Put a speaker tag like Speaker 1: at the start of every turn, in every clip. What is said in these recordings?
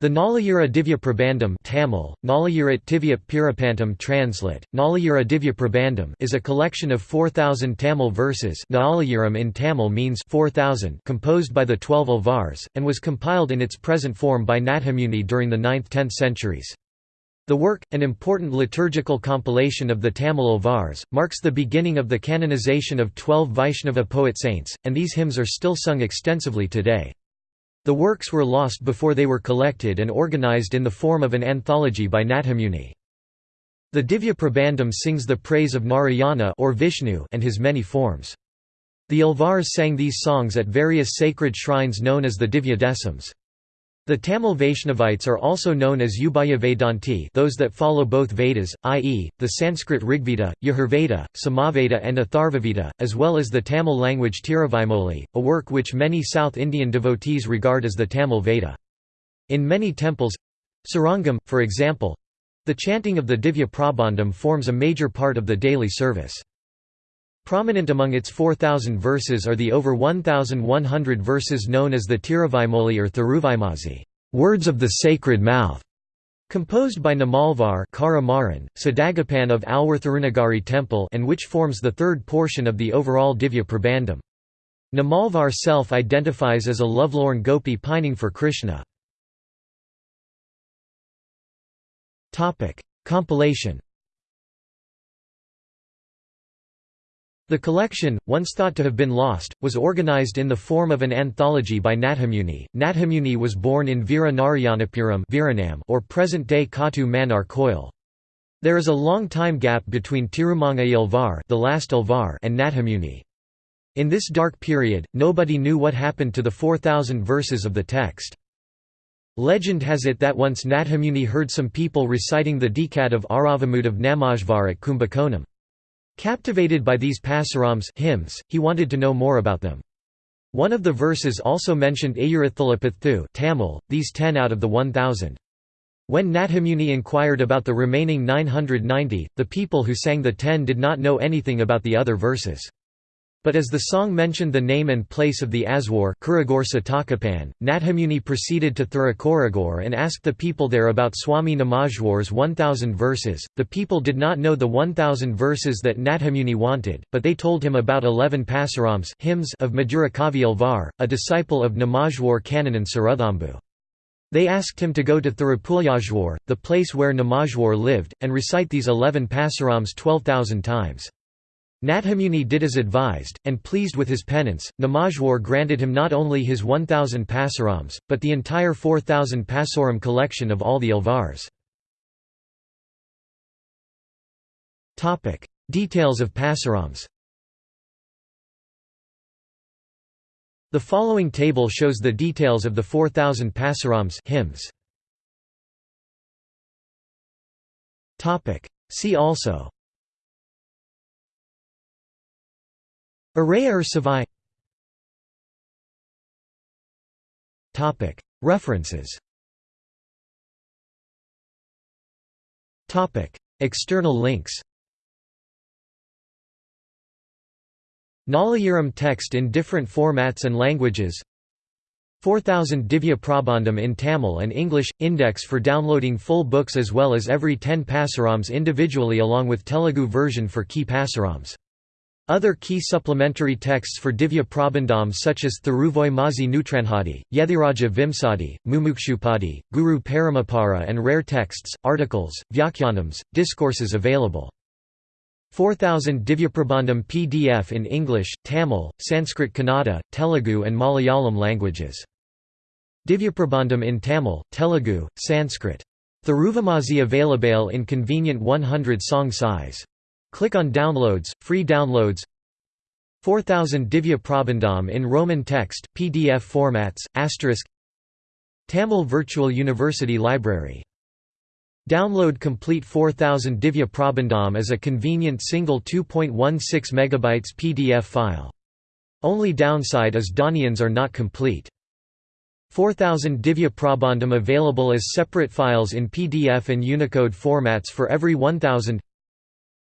Speaker 1: The Nalayira Divya Prabandham Tamil, Pirapantam translate, Nalayira Divya Prabandham is a collection of 4,000 Tamil verses Nalayiram in Tamil means 4,000 composed by the twelve Alvars, and was compiled in its present form by Nathamuni during the 9th–10th centuries. The work, an important liturgical compilation of the Tamil Alvars, marks the beginning of the canonization of twelve Vaishnava poet saints, and these hymns are still sung extensively today. The works were lost before they were collected and organized in the form of an anthology by Nathamuni. The Divya Prabandham sings the praise of Narayana or Vishnu and his many forms. The Alvars sang these songs at various sacred shrines known as the Divya Desams. The Tamil Vaishnavites are also known as Ubhaya those that follow both Vedas, i.e., the Sanskrit Rigveda, Yajurveda, Samaveda and Atharvaveda, as well as the Tamil language Tiruvaimoli, a work which many South Indian devotees regard as the Tamil Veda. In many temples—Srirangam, for example—the chanting of the Divya Prabandham forms a major part of the daily service. Prominent among its 4,000 verses are the over 1,100 verses known as the Tiruvaimoli or Thiruvaimozhi words of the sacred mouth", composed by Namalvar Sadagapan of Alvar temple and which forms the third portion of the overall Divya Prabandham. Namalvar self-identifies as a lovelorn gopi pining for Krishna. Compilation The collection, once thought to have been lost, was organized in the form of an anthology by Nathamuni. Nathamuni was born in Veera Narayanapuram or present-day Katu Mannar Koil. There is a long time gap between Tirumangai Alvar, the last and Nathamuni. In this dark period, nobody knew what happened to the 4,000 verses of the text. Legend has it that once Nathamuni heard some people reciting the decad of Aravamud of Namajvar at Kumbakonam. Captivated by these pasurams hymns, he wanted to know more about them. One of the verses also mentioned Ayurathilapathu Tamil, these ten out of the 1,000. When Nathamuni inquired about the remaining 990, the people who sang the ten did not know anything about the other verses. But as the song mentioned the name and place of the Aswar Nathamuni proceeded to Thirukuragur and asked the people there about Swami Namajwar's 1000 verses. The people did not know the 1000 verses that Nathamuni wanted, but they told him about 11 pasurams hymns of Madhurakavi Alvar, a disciple of Namajwar Kananan Saruthambu. They asked him to go to Thirupulayajwar, the place where Namajwar lived, and recite these 11 pasurams 12,000 times. Nathamuni did as advised, and pleased with his penance, Namajwar granted him not only his 1,000 pasurams, but the entire 4,000 pasuram collection of all the Alvars. Details of pasurams The following table shows the details of the 4,000 pasurams hymns. See also Araya or Savai? References. External links. Nalayiram text in different formats and languages. 4000 Divya Prabandham in Tamil and English – Index for downloading full books as well as every 10 pasurams individually along with Telugu version for key pasurams other key supplementary texts for Divya Prabandham such as Thiruvoi Mazi Nutranhadi, Yethiraja Vimsadi, Mumukshupadi, Guru Paramapara and rare texts, articles, Vyakyanams, discourses available. 4000 Divyaprabandham PDF in English, Tamil, Sanskrit Kannada, Telugu and Malayalam languages. Divyaprabandham in Tamil, Telugu, Sanskrit. Thiruvamazi available in convenient 100 song size. Click on Downloads, free downloads 4000 Divya Prabandham in Roman text, PDF formats, asterisk Tamil Virtual University Library. Download complete 4000 Divya Prabandham as a convenient single 2.16 MB PDF file. Only downside is Thaniyans are not complete. 4000 Divya Prabandham available as separate files in PDF and Unicode formats for every 1000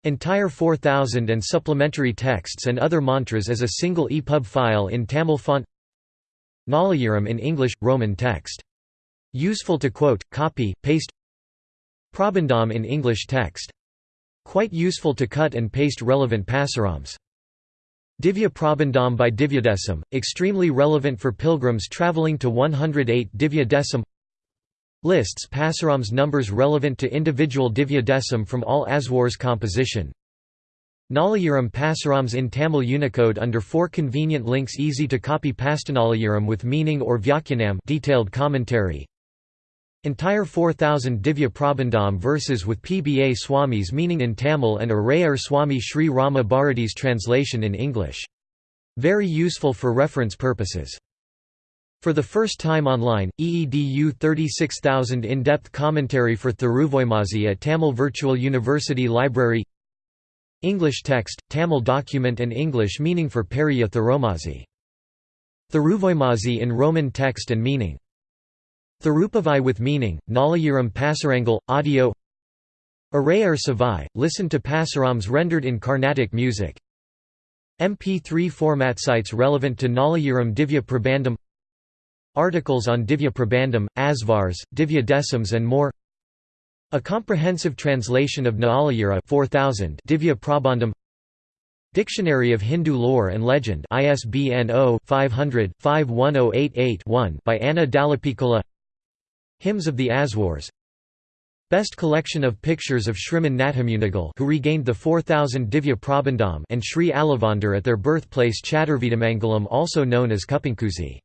Speaker 1: Entire 4000 and supplementary texts and other mantras as a single EPUB file in Tamil font Nalayiram in English, Roman text Useful to quote, copy, paste Prabandham in English text. Quite useful to cut and paste relevant pasurams. Divya Prabandham by Divyadesam, extremely relevant for pilgrims travelling to 108 Divya Desam Lists pasurams numbers relevant to individual Divya Desam from all Aswars composition Nalayiram pasurams in Tamil Unicode under four convenient links easy to copy Pastanalayaram with meaning or Vyakyanam detailed commentary Entire 4000 Divya Prabandham verses with P.B.A. Swami's meaning in Tamil and Arayar Swami Sri Rama Bharati's translation in English. Very useful for reference purposes. For the first time online, EEDU 36000 in-depth commentary for Thiruvoimazi at Tamil Virtual University Library. English text, Tamil document and English meaning for Periya Thirumozhi. Thiruvoimazi in Roman text and meaning. Thirupavai with meaning, Nalayiram Pasarangal, audio. Arayar Savai, listen to Pasurams rendered in Carnatic music. MP3 format sites relevant to Nalayiram Divya Prabandham Articles on Divya Prabandham, Asvars, Divya Desams and more. A comprehensive translation of Nalayira 4000 Divya Prabandham. Dictionary of Hindu Lore and Legend ISBN 0-500-51088-1 by Anna Dallapiccola Hymns of the Aswars Best collection of pictures of Shriman Nathamunigal who regained the 4000 Divya Prabandham and Sri Alavandar at their birthplace Chaturvedamangalam also known as Kuppankuzi.